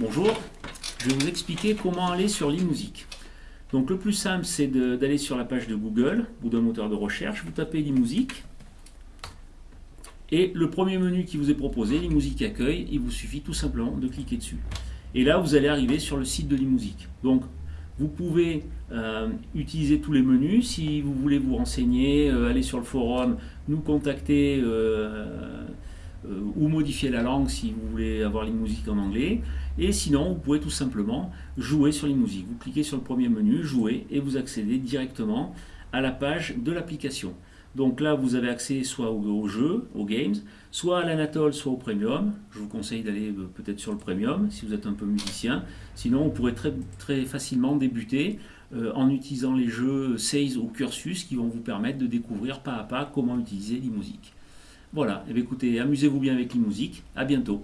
Bonjour, je vais vous expliquer comment aller sur l'e-musique. Donc le plus simple c'est d'aller sur la page de Google ou d'un moteur de recherche, vous tapez l'e-musique et le premier menu qui vous est proposé, l'e-musique accueil, il vous suffit tout simplement de cliquer dessus. Et là vous allez arriver sur le site de l'e-musique. Donc vous pouvez euh, utiliser tous les menus. Si vous voulez vous renseigner, euh, aller sur le forum, nous contacter euh, ou modifier la langue si vous voulez avoir les musiques en anglais. Et sinon, vous pouvez tout simplement jouer sur les musiques. Vous cliquez sur le premier menu, jouer, et vous accédez directement à la page de l'application. Donc là, vous avez accès soit au, jeu, aux games, soit à l'Anatole, soit au Premium. Je vous conseille d'aller euh, peut-être sur le Premium si vous êtes un peu musicien. Sinon, vous pourrez très, très facilement débuter euh, en utilisant les jeux Sales ou Cursus qui vont vous permettre de découvrir pas à pas comment utiliser l'e-musique. Voilà, et eh écoutez, amusez-vous bien avec l'e-musique. À bientôt.